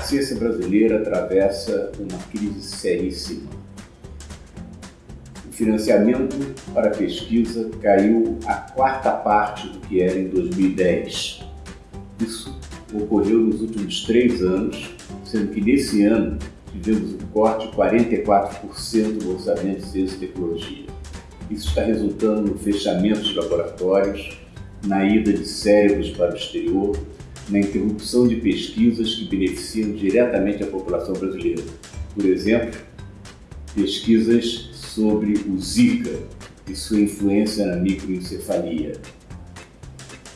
ciência brasileira atravessa uma crise seríssima. O financiamento para a pesquisa caiu a quarta parte do que era em 2010. Isso ocorreu nos últimos três anos, sendo que nesse ano tivemos um corte de 44% do orçamento de ciência e tecnologia. Isso está resultando no fechamento de laboratórios, na ida de cérebros para o exterior, na interrupção de pesquisas que beneficiam diretamente a população brasileira. Por exemplo, pesquisas sobre o Zika e sua influência na microencefalia.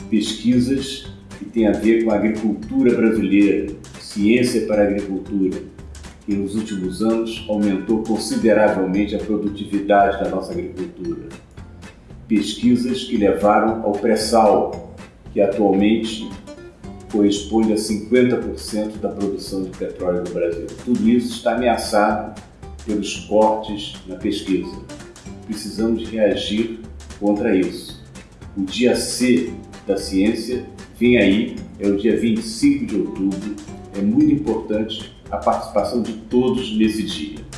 Pesquisas que têm a ver com a agricultura brasileira, ciência para a agricultura, que nos últimos anos aumentou consideravelmente a produtividade da nossa agricultura. Pesquisas que levaram ao pré-sal, que atualmente corresponde a 50% da produção de petróleo no Brasil. Tudo isso está ameaçado pelos cortes na pesquisa. Precisamos reagir contra isso. O dia C da ciência vem aí, é o dia 25 de outubro. É muito importante a participação de todos nesse dia.